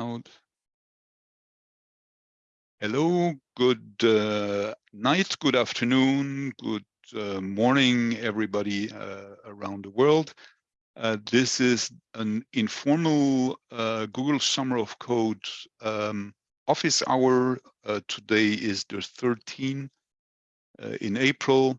Out. Hello, good uh, night, good afternoon, good uh, morning, everybody uh, around the world. Uh, this is an informal uh, Google Summer of Code um, office hour. Uh, today is the 13th in April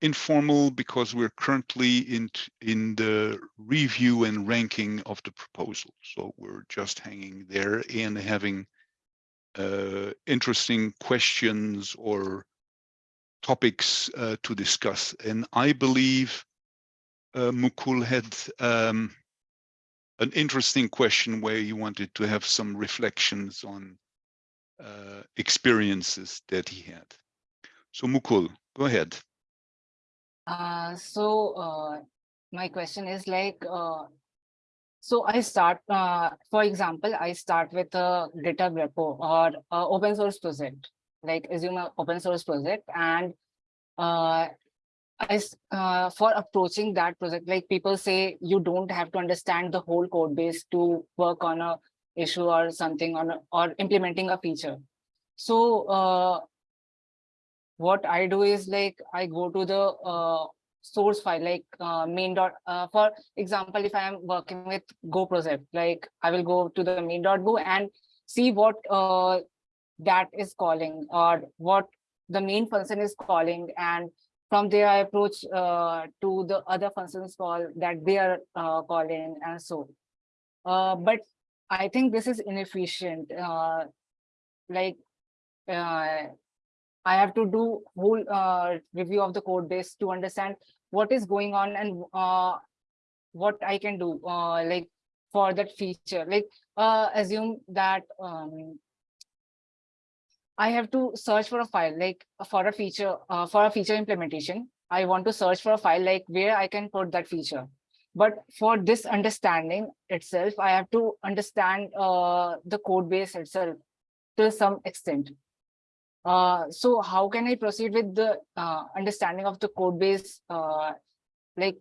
informal because we're currently in in the review and ranking of the proposal. So we're just hanging there and having uh, interesting questions or topics uh, to discuss. And I believe uh, Mukul had um, an interesting question where you wanted to have some reflections on uh, experiences that he had. So Mukul, go ahead. Uh, so uh, my question is like, uh, so I start, uh, for example, I start with a GitHub repo or open source project, like assume an open source project. And uh, I, for approaching that project, like people say, you don't have to understand the whole code base to work on a issue or something on or implementing a feature. So what I do is like I go to the uh, source file like uh, main dot uh, for example if I am working with Go project like I will go to the main dot go and see what uh, that is calling or what the main function is calling. And from there I approach uh, to the other functions call that they are uh, calling and so. Uh, but I think this is inefficient uh, like uh, I have to do whole uh, review of the code base to understand what is going on and uh, what I can do uh, like for that feature. Like uh, assume that um, I have to search for a file like for a feature uh, for a feature implementation. I want to search for a file like where I can put that feature. But for this understanding itself, I have to understand uh, the code base itself to some extent. Uh, so how can I proceed with the uh, understanding of the code base, uh, like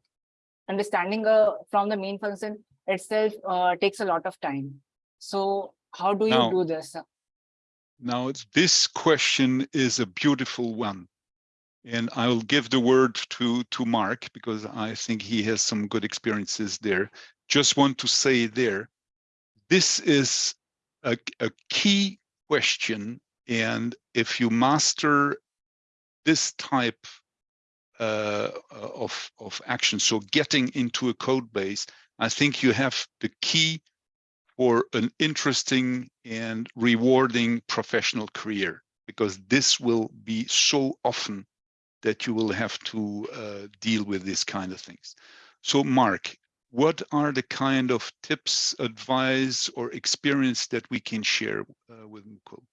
understanding uh, from the main function itself uh, takes a lot of time. So how do you now, do this? Now, this question is a beautiful one. And I'll give the word to, to Mark because I think he has some good experiences there. Just want to say there, this is a, a key question and if you master this type uh, of, of action, so getting into a code base, I think you have the key for an interesting and rewarding professional career, because this will be so often that you will have to uh, deal with this kind of things. So Mark, what are the kind of tips, advice, or experience that we can share uh, with Mukul?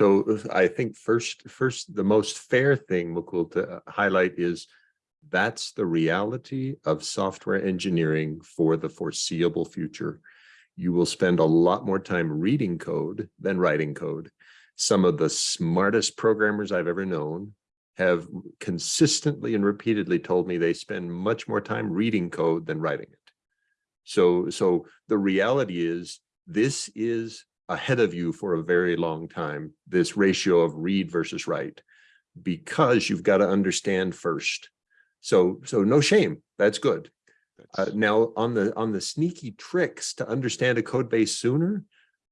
So I think first, first, the most fair thing, Mukul, to uh, highlight is that's the reality of software engineering for the foreseeable future. You will spend a lot more time reading code than writing code. Some of the smartest programmers I've ever known have consistently and repeatedly told me they spend much more time reading code than writing it. So, so the reality is this is ahead of you for a very long time, this ratio of read versus write, because you've got to understand first. So, so no shame, that's good. Uh, now on the on the sneaky tricks to understand a code base sooner,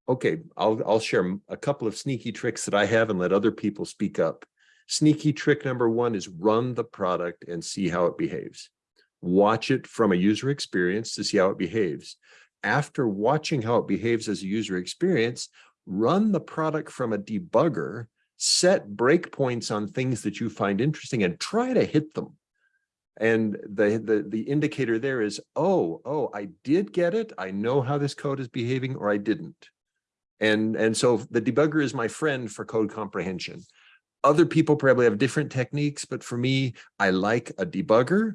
okay, I'll I'll share a couple of sneaky tricks that I have and let other people speak up. Sneaky trick number one is run the product and see how it behaves. Watch it from a user experience to see how it behaves after watching how it behaves as a user experience, run the product from a debugger, set breakpoints on things that you find interesting and try to hit them. And the, the, the indicator there is, oh, oh, I did get it. I know how this code is behaving or I didn't. And, and so the debugger is my friend for code comprehension. Other people probably have different techniques, but for me, I like a debugger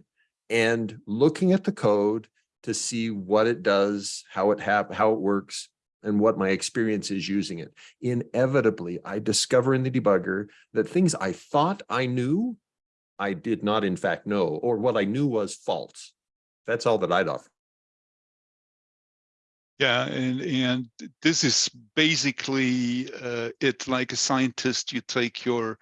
and looking at the code to see what it does, how it hap how it works, and what my experience is using it. Inevitably, I discover in the debugger that things I thought I knew, I did not in fact know, or what I knew was false. That's all that I'd offer. Yeah, and and this is basically uh, it. Like a scientist, you take your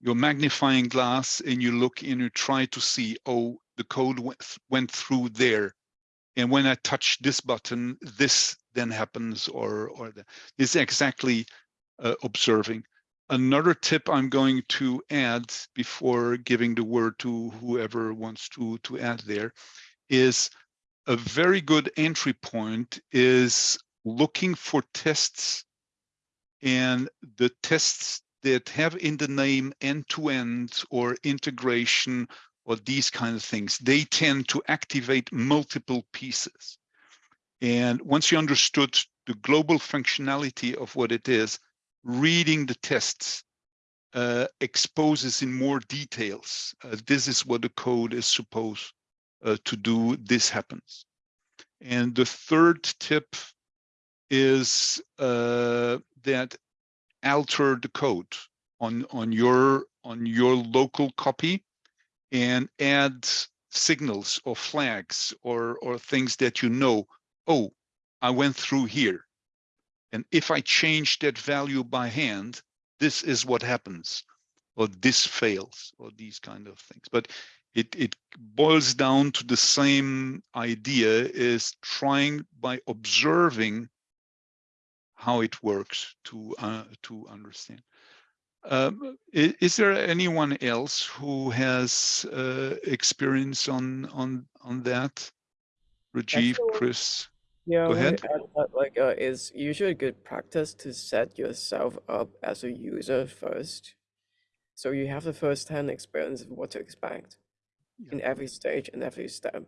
your magnifying glass and you look and you try to see. Oh, the code went went through there, and when I touch this button, this then happens, or or this exactly uh, observing. Another tip I'm going to add before giving the word to whoever wants to to add there is a very good entry point is looking for tests and the tests that have in the name end-to-end or integration or these kind of things, they tend to activate multiple pieces. And once you understood the global functionality of what it is, reading the tests uh, exposes in more details. Uh, this is what the code is supposed uh, to do this happens. And the third tip is uh, that alter the code on on your on your local copy and add signals or flags or or things that you know. Oh, I went through here, and if I change that value by hand, this is what happens, or this fails, or these kind of things. But it, it boils down to the same idea is trying by observing how it works to uh, to understand. Um, is, is, there anyone else who has uh, experience on on on that? Rajiv, Chris, Yeah, Go ahead. that, like, uh, it's usually good practice to set yourself up as a user first. So you have the first-hand experience of what to expect Yeah. in every stage and every step.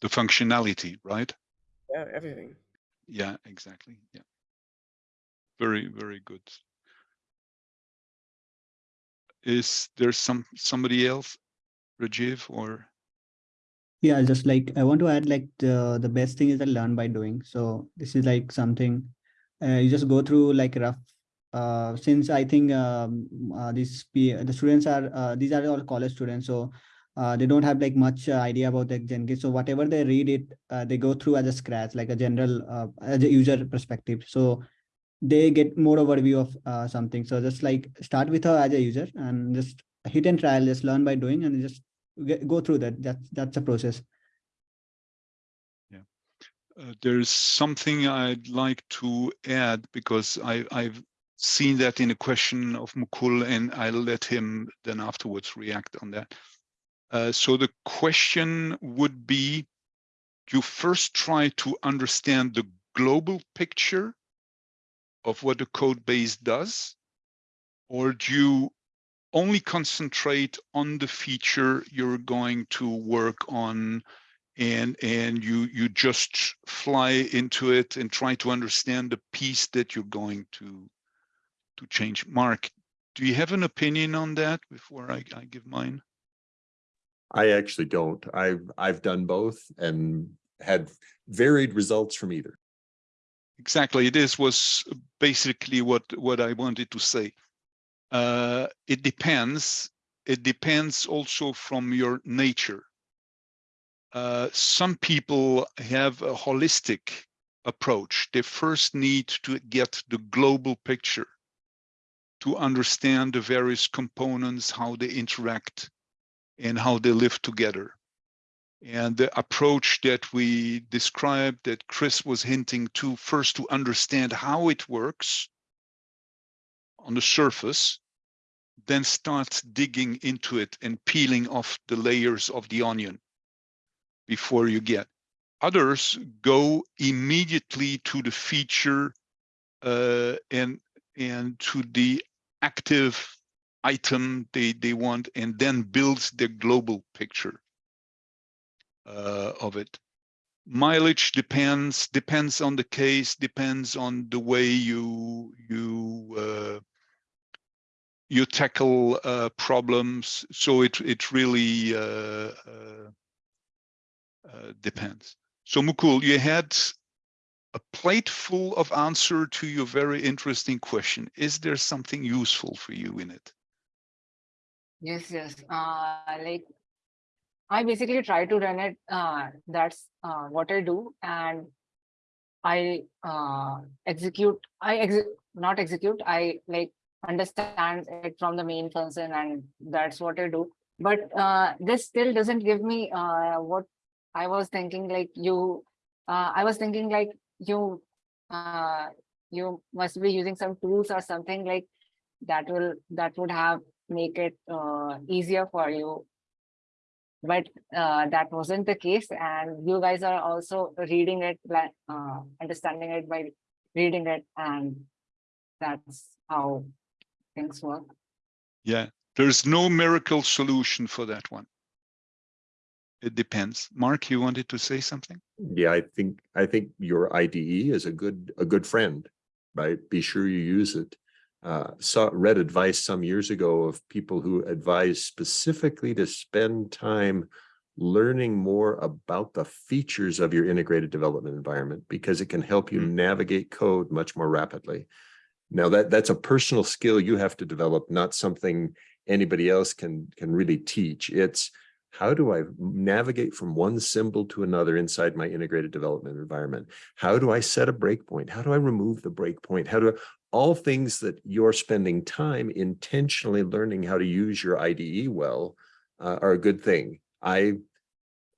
the functionality, right? Yeah, everything. Yeah, exactly. Yeah. Very, very good. Is there some somebody else, Rajiv or? Yeah, just like I want to add like the the best thing is that learn by doing. So this is like something uh, you just go through like rough. Uh, since I think um, uh, these the students are uh, these are all college students, so uh, they don't have like much uh, idea about the Jenkins. So whatever they read it, uh, they go through as a scratch, like a general as a user perspective. So they get more overview of uh, something. So just like start with her as a user and just hit and trial, just learn by doing and just get, go through that. That's that's a process. Uh, there's something I'd like to add because I, I've seen that in a question of Mukul and I'll let him then afterwards react on that. Uh, so the question would be, you first try to understand the global picture of what the code base does, or do you only concentrate on the feature you're going to work on and and you you just fly into it and try to understand the piece that you're going to to change mark do you have an opinion on that before i, I give mine I actually don't. I've, I've done both and had varied results from either. Exactly this was basically what what i wanted to say uh it depends it depends also from your nature uh, some people have a holistic approach. They first need to get the global picture to understand the various components, how they interact and how they live together. And the approach that we described that Chris was hinting to first to understand how it works on the surface, then start digging into it and peeling off the layers of the onion before you get. Others go immediately to the feature uh, and and to the active item they they want, and then builds the global picture uh, of it. Mileage depends depends on the case, depends on the way you you uh, you tackle uh, problems. So it it really uh, uh, uh, depends. So Mukul, you had a plate full of answer to your very interesting question. Is there something useful for you in it? Yes, yes. Uh, like I basically try to run it. Uh, that's uh, what I do, and I uh, execute. I execute not execute. I like understand it from the main function, and that's what I do. But uh, this still doesn't give me uh, what I was thinking. Like you, uh, I was thinking like you, you must be using some tools or something like that will that would have make it easier for you but uh, that wasn't the case and you guys are also reading it uh, understanding it by reading it and that's how things work Yeah, there's no miracle solution for that one. It depends. Mark, you wanted to say something? Yeah, I think, I think your IDE is a good, a good friend, right? Be sure you use it. Uh, saw, read advice some years ago of people who advise specifically to spend time learning more about the features of your integrated development environment because it can help you Mm. navigate code much more rapidly. Now that, that's a personal skill you have to develop, not something anybody else can, can really teach. It's how do I navigate from one symbol to another inside my integrated development environment? How do I set a breakpoint? How do I remove the breakpoint? How do I, all things that you're spending time intentionally learning how to use your IDE well uh, are a good thing. I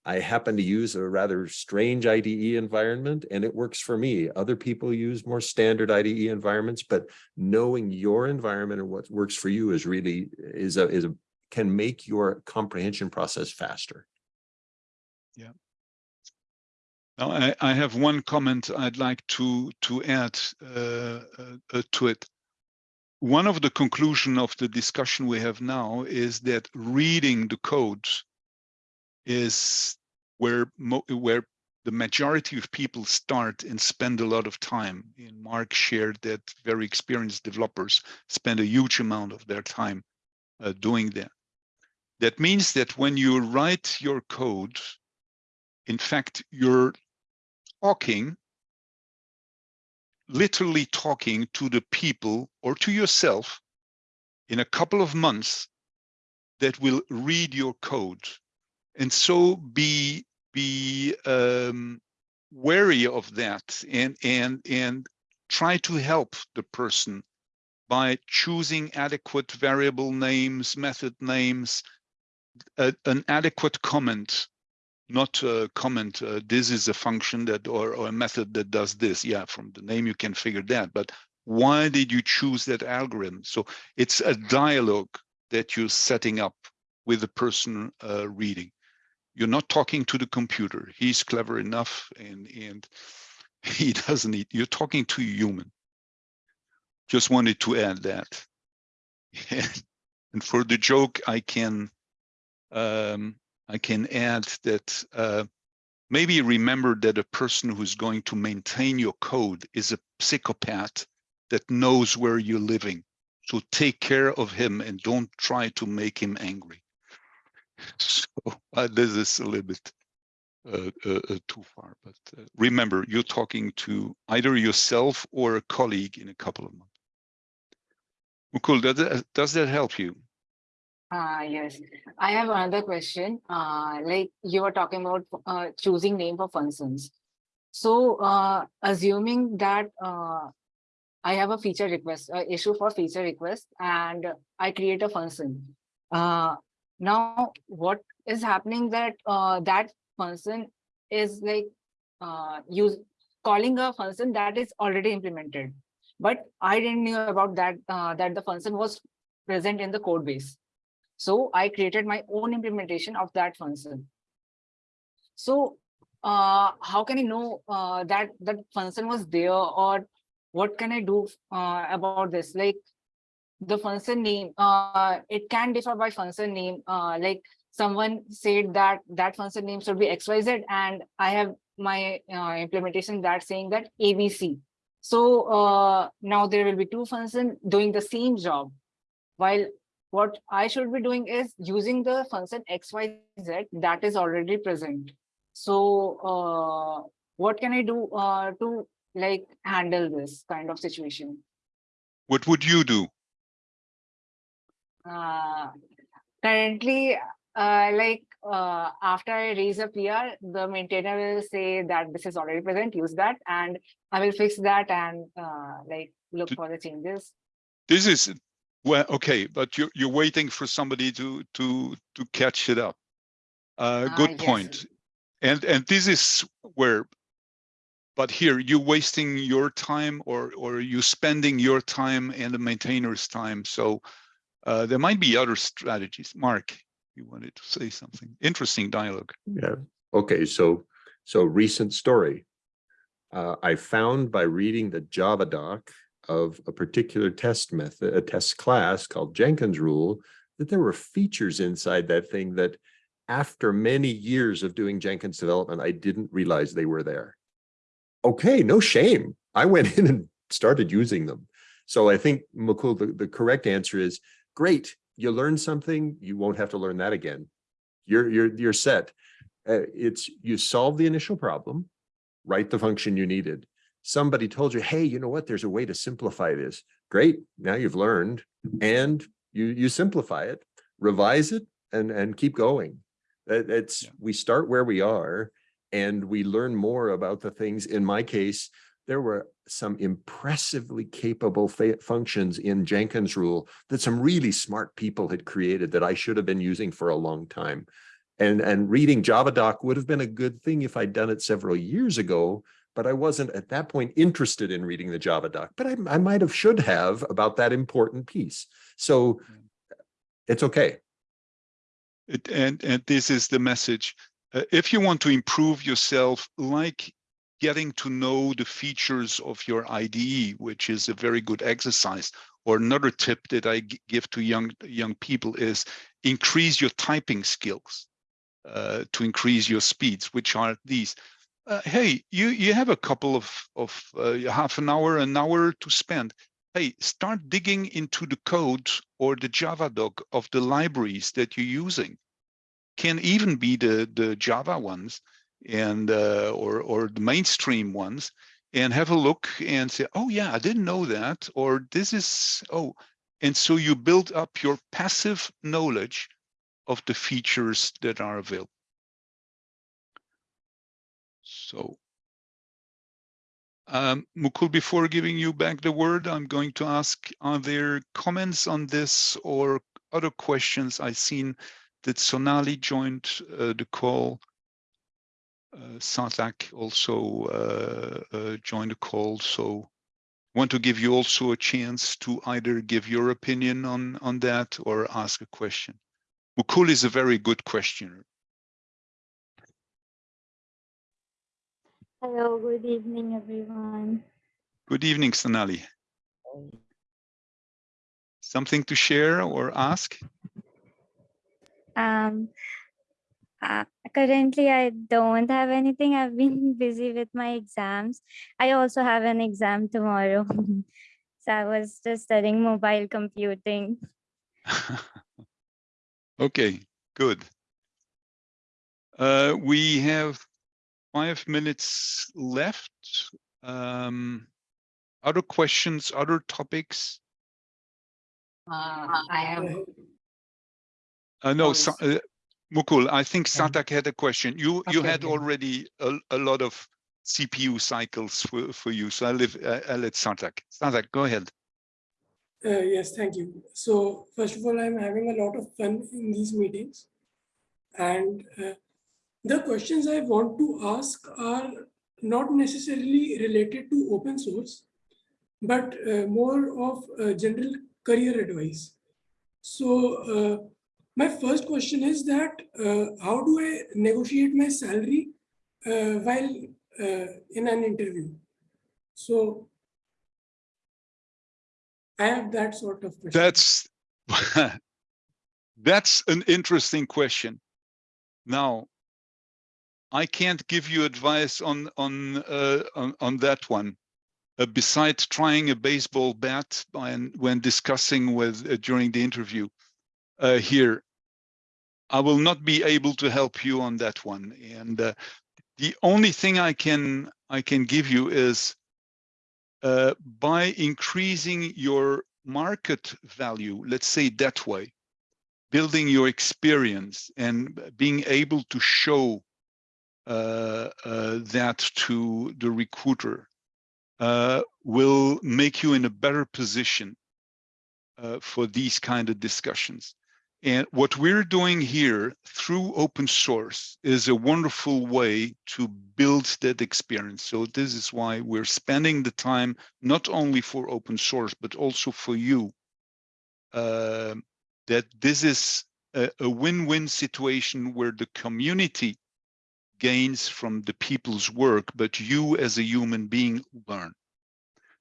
I happen to use a rather strange IDE environment and it works for me. Other people use more standard IDE environments, but knowing your environment and what works for you is really is a is a can make your comprehension process faster. Now, I, I have one comment I'd like to, to add uh, uh, uh, to it. One of the conclusion of the discussion we have now is that reading the codes is where where the majority of people start and spend a lot of time. And Mark shared that very experienced developers spend a huge amount of their time uh, doing that. That means that when you write your code, in fact, you're talking, literally talking to the people or to yourself in a couple of months that will read your code. And so be be um, wary of that and and and try to help the person by choosing adequate variable names, method names, a, an adequate comment not a comment, uh, this is a function that or, or a method that does this. Yeah, from the name you can figure that. But why did you choose that algorithm? So it's a dialogue that you're setting up with the person uh, reading. You're not talking to the computer. He's clever enough and, and he doesn't need, you're talking to a human. Just wanted to add that. and for the joke, I can um, I can add that uh, maybe remember that a person who's going to maintain your code is a psychopath that knows where you're living. So take care of him and don't try to make him angry. So uh, this is a little bit uh, uh, uh, too far, but uh, remember, you're talking to either yourself or a colleague in a couple of months. Mukul, does that, does that help you? Ah, yes. I have another question. Uh, like you were talking about uh, choosing name for functions. So uh, assuming that uh, I have a feature request, uh, issue for feature request, and I create a function. Uh, now, what is happening that uh, that function is like uh, use calling a function that is already implemented, but I didn't know about that uh, that the function was present in the code base. So I created my own implementation of that function. So uh, how can I know uh, that that function was there or what can I do uh, about this? Like the function name, uh, it can differ by function name. Uh, like someone said that that function name should be XYZ and I have my uh, implementation that saying that ABC. So uh, now there will be two functions doing the same job while what I should be doing is using the function XYZ that is already present. So uh, what can I do uh, to like handle this kind of situation? What would you do? Uh, currently, uh, like uh, after I raise a PR, the maintainer will say that this is already present, use that, and I will fix that and uh, like look for the changes. This is, well, okay, but you're, you're waiting for somebody to, to, to catch it up. Uh, Ah, good yes. point. And, and this is where, but here you're wasting your time or, or you spending your time and the maintainer's time. So uh, there might be other strategies. Mark, you wanted to say something. Interesting dialogue. Yeah, okay, so, so recent story. Uh, I found by reading the Java doc of a particular test method, a test class called Jenkins rule, that there were features inside that thing that after many years of doing Jenkins development, I didn't realize they were there. Okay, no shame. I went in and started using them. So I think Mukul, the, the correct answer is, great, you learned something, you won't have to learn that again you're you're you're set. Uh, it's you solve the initial problem, write the function you needed. Somebody told you, hey, you know what? There's a way to simplify this. Great. Now you've learned and you you simplify it, revise it and and keep going. It- it's Yeah. we start where we are and we learn more about the things. In my case, there were some impressively capable functions in Jenkins rule that some really smart people had created that I should have been using for a long time. And, and reading JavaDoc would have been a good thing if I'd done it several years ago, but I wasn't at that point interested in reading the Java doc, but I, I might have should have about that important piece. So it's okay. It, and, and this is the message. Uh, if you want to improve yourself, like getting to know the features of your IDE, which is a very good exercise, or another tip that I give to young young people is increase your typing skills uh, to increase your speeds, which are these. Uh, hey, you you have a couple of of uh, half an hour, an hour to spend. Hey, start digging into the code or the Java doc of the libraries that you're using. Can even be the the Java ones and uh, or or the mainstream ones, and have a look and say, oh yeah, I didn't know that, or this is oh, and so you build up your passive knowledge of the features that are available. So, um, Mukul, before giving you back the word, I'm going to ask, are there comments on this or other questions? I've seen that Sonali joined uh, the call. Uh, Satak also uh, uh, joined the call, so want to give you also a chance to either give your opinion on on that or ask a question. Mukul is a very good questioner. Hello, good evening, everyone. Good evening, Sonali. Something to share or ask? Um, uh, currently, I don't have anything. I've been busy with my exams. I also have an exam tomorrow. so I was just studying mobile computing. Okay, good. Uh, we have five minutes left. Um, other questions, other topics? Uh, I have Uh, no, Sa- yes. uh, Mukul, I think Satak had a question. You you had okay. already a, a lot of CPU cycles for, for you, so I live, uh, I'll let Satak. Satak, go ahead. Uh, yes, thank you. So first of all, I'm having a lot of fun in these meetings. And uh, the questions I want to ask are not necessarily related to open source, but uh, more of uh, general career advice. So uh, my first question is that uh, how do I negotiate my salary uh, while uh, in an interview? So I have that sort of question. That's that's an interesting question. Now, I can't give you advice on on uh, on, on that one. Uh, besides trying a baseball bat when when discussing with uh, during the interview uh, here, I will not be able to help you on that one. And uh, the only thing I can I can give you is uh, by increasing your market value, let's say that way, building your experience and being able to show that to the recruiter uh, will make you in a better position uh, for these kind of discussions. And what we're doing here through open source is a wonderful way to build that experience. So this is why we're spending the time not only for open source, but also for you. Uh, that this is a win-win situation where the community gains from the people's work, but you as a human being learn.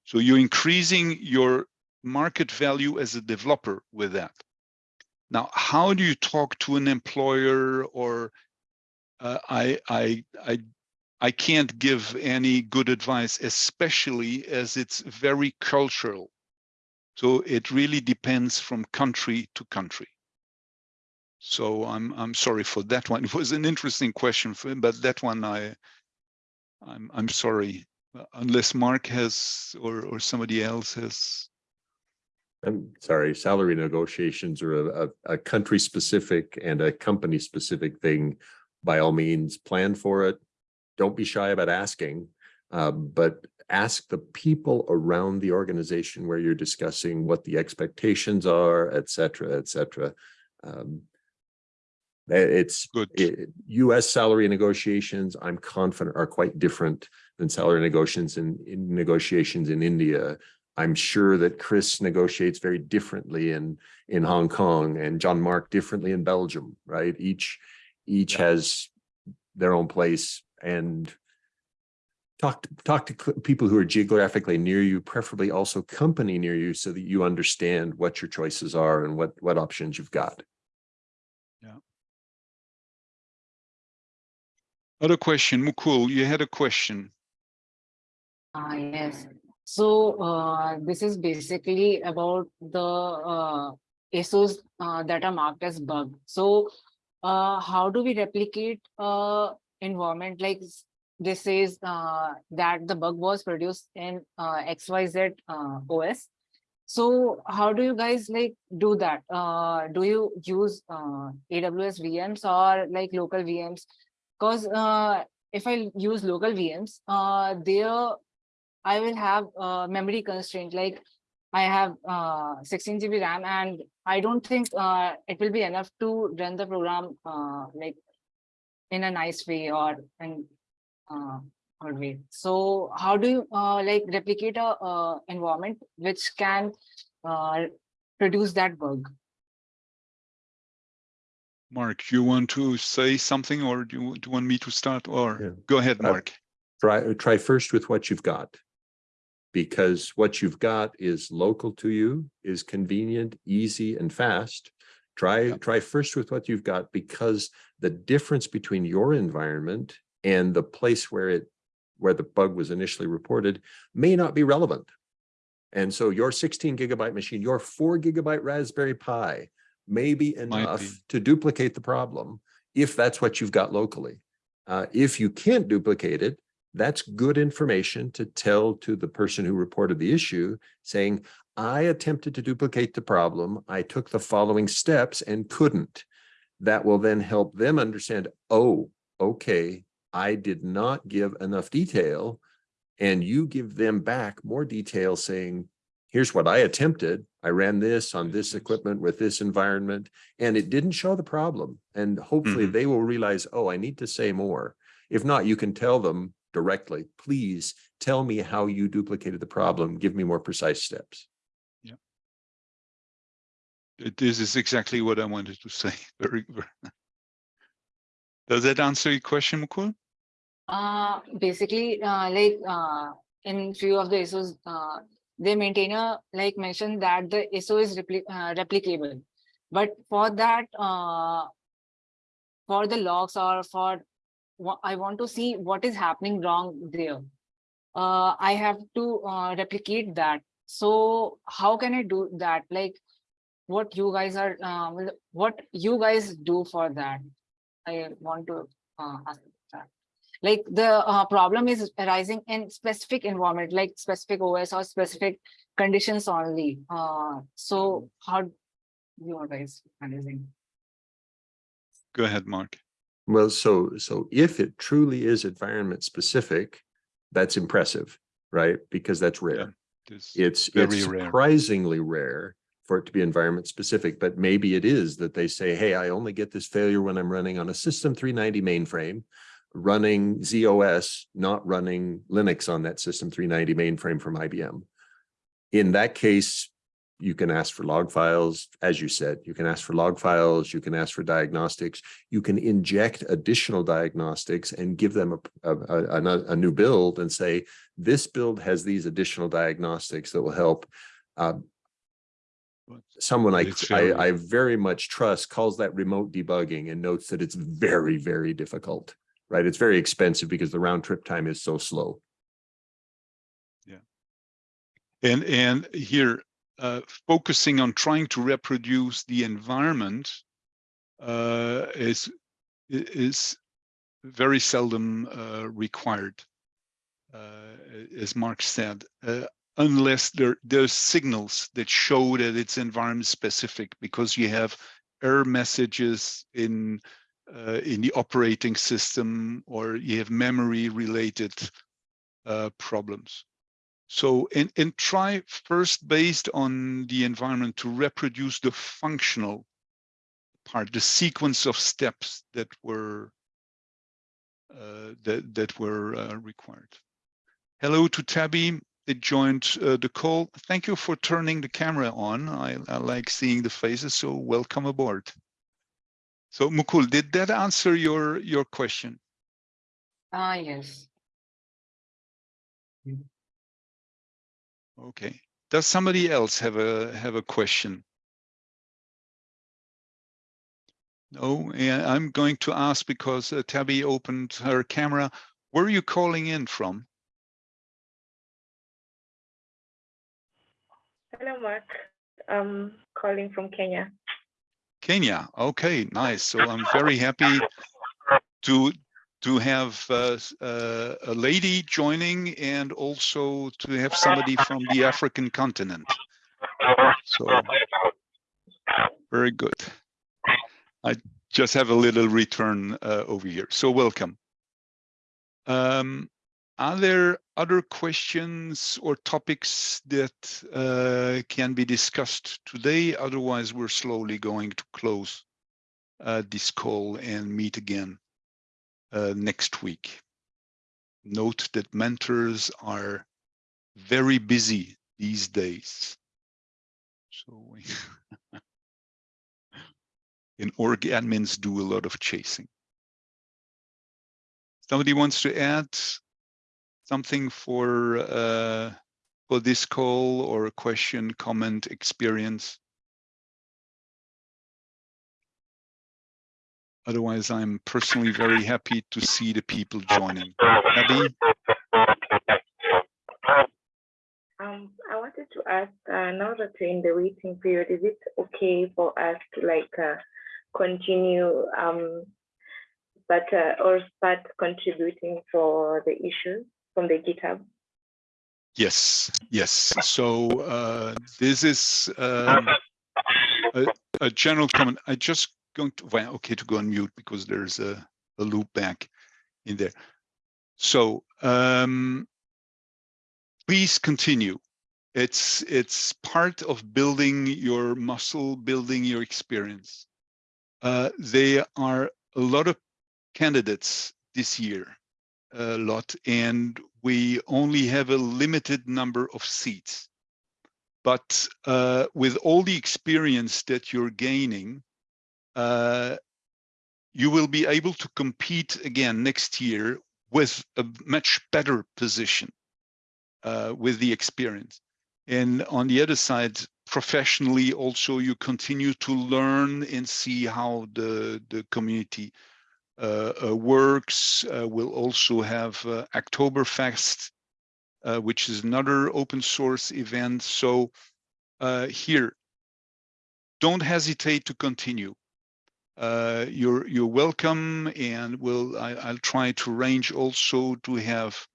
So you're increasing your market value as a developer with that. Now, how do you talk to an employer or uh, I, I, I, I can't give any good advice, especially as it's very cultural. So it really depends from country to country. So I'm I'm sorry for that one. It was an interesting question, for, but that one I I'm I'm sorry unless Mark has or or somebody else has. I'm sorry, salary negotiations are a, a, a country specific and a company specific thing. By all means, plan for it. Don't be shy about asking, uh, but ask the people around the organization where you're discussing what the expectations are, et cetera, et cetera. Um, It's Good. i- US salary negotiations, I'm confident are quite different than salary negotiations in, in negotiations in India. I'm sure that Chris negotiates very differently in, in Hong Kong and Jean-Marc differently in Belgium, right? Each, each Yeah. has their own place and talk, to talk to people who are geographically near you, preferably also company near you so that you understand what your choices are and what, what options you've got. Other question, Mukul, you had a question. Ah, yes. So, uh, this is basically about the, uh, ASOs, uh, that are marked as bug. So, uh, how do we replicate, uh, environment like this is, uh, that the bug was produced in, XYZ, OS? So how do you guys like do that? Do you use, AWS VMs or like local VMs? Cause, uh, if I use local VMs, uh, there I will have uh, memory constraint like I have uh, 16 GB RAM and I don't think uh, it will be enough to run the program uh, like in a nice way or in uh, good way. So how do you uh, like replicate a uh, environment which can uh, produce that bug? Mark, you want to say something or do you, do you want me to start or Yeah. go ahead, Uh, Mark? Try, try first with what you've got. Because what you've got is local to you, is convenient, easy and fast. Try, Yep. try first with what you've got because the difference between your environment and the place where it, where the bug was initially reported may not be relevant. And so your sixteen gigabyte machine, your four gigabyte Raspberry Pi may be enough be. to duplicate the problem if that's what you've got locally. Uh, if you can't duplicate it, that's good information to tell to the person who reported the issue, saying, I attempted to duplicate the problem. I took the following steps and couldn't. That will then help them understand, oh, okay, I did not give enough detail. And you give them back more detail saying, here's what I attempted. I ran this on this equipment with this environment, and it didn't show the problem. And hopefully Mhm. they will realize, oh, I need to say more. If not, you can tell them directly, please tell me how you duplicated the problem. Give me more precise steps. Uh, This is exactly what I wanted to say. Very, very. Does that answer your question, Mukul? Uh, basically, uh, like, uh, in few of the issues, uh, they maintain a, like mentioned that the ISO is repli- uh, replicable. But for that, uh, for the logs or for, I want to see what is happening wrong there. Uh, I have to, uh, replicate that. So how can I do that? Like, what you guys are, um, what you guys do for that? I want to, uh, ask like the uh, problem is arising in specific environment like specific os or specific conditions only uh so how you are guys managing Go ahead, Mark. Well, so, so if it truly is environment specific, that's impressive, right? Because that's rare. This- It's, very it's rare. surprisingly rare for it to be environment specific, but maybe it is that they say, hey, I only get this failure when I'm running on a system three ninety mainframe, running z/OS, not running Linux on that system three ninety mainframe from IBM. In that case, you can ask for log files, as you said, you can ask for log files, you can ask for diagnostics, you can inject additional diagnostics and give them a, a, a, a- new build and say, this build has these additional diagnostics that will help. But Someone I, I, I very much trust calls that remote debugging and notes that it's very, very difficult, right? It's very expensive because the round trip time is so slow. Yeah. And, and here, uh, focusing on trying to reproduce the environment uh, is, is very seldom uh, required. Uh, as Mark said, uh, unless there, there's signals that show that it's environment specific because you have error messages in uh, in the operating system or you have memory related uh, problems. So, and, and try first based on the environment to reproduce the functional part, the sequence of steps that were uh, that that were uh, required. Hello to Tabby that joined uh, the call. Thank you for turning the camera on. I, I like seeing the faces, so welcome aboard. So Mukul, did that answer your your question? Ah, yes. Okay. Does somebody else have a have a question? No, I'm going to ask because uh, Tabby opened her camera. Where are you calling in from? Hello, Mark. I'm calling from Kenya. Kenya. Okay, nice. So I'm very happy to to have uh, uh, a lady joining and also to have somebody from the African continent. So very good. I just have a little return uh, over here. So welcome. Um, are there other questions or topics that uh, can be discussed today? Otherwise, we're slowly going to close uh, this call and meet again uh, next week. Note that mentors are very busy these days. So and org admins do a lot of chasing. Somebody wants to add something for uh, for this call or a question, comment, experience? Otherwise, I'm personally very happy to see the people joining. Abby? Um, I wanted to ask, uh, now that we're in the waiting period, is it okay for us to like uh, continue um, but uh, or start contributing for the issues from the GitHub? Yes, yes. So uh, this is um, a, a general comment. I just going to, well, okay, to go on mute because there's a, a loop back in there. So um, please continue. It's it's part of building your muscle, building your experience. Uh, there are a lot of candidates this year, a lot, and we only have a limited number of seats. But uh, with all the experience that you're gaining, uh, you will be able to compete again next year with a much better position uh, with the experience. And on the other side, professionally, also you continue to learn and see how the, the community works. Uh, we'll also have uh, Hacktoberfest, uh, which is another open source event. So uh, here, don't hesitate to continue. Uh, you're you're welcome, and we'll I, I'll try to arrange also to have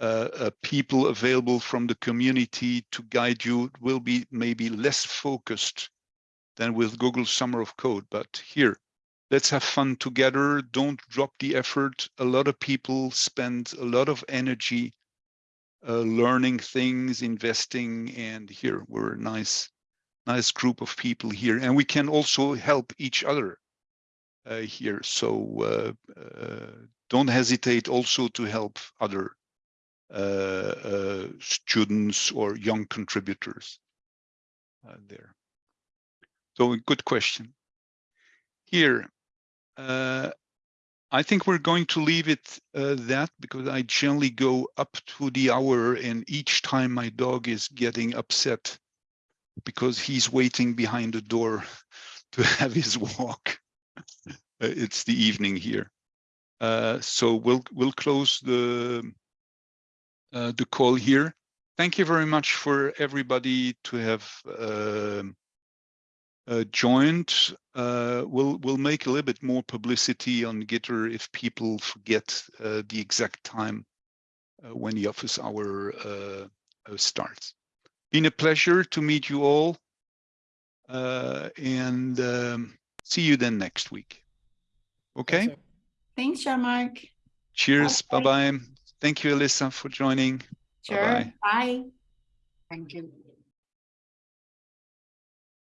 uh, uh, people available from the community to guide you. It will be maybe less focused than with Google Summer of Code, but here let's have fun together. Don't drop the effort. A lot of people spend a lot of energy uh, learning things, investing, and here we're a nice, nice group of people here, and we can also help each other uh, here. So uh, uh, don't hesitate also to help other uh, students or young contributors there. So good question. Here, uh, I think we're going to leave it uh, that because I generally go up to the hour and each time my dog is getting upset because he's waiting behind the door to have his walk. Uh, it's the evening here. Uh, so we'll we'll close the uh, the call here. Thank you very much for everybody to have um, uh, joined. Uh, we'll we'll make a little bit more publicity on Gitter if people forget uh, the exact time uh, when the office hour uh, uh, starts. Been a pleasure to meet you all, uh, and um, see you then next week. Okay. Thanks, Jean-Marc. Cheers. Bye bye. Thank you, Alyssa, for joining. Sure. Bye-bye. Bye. Thank you.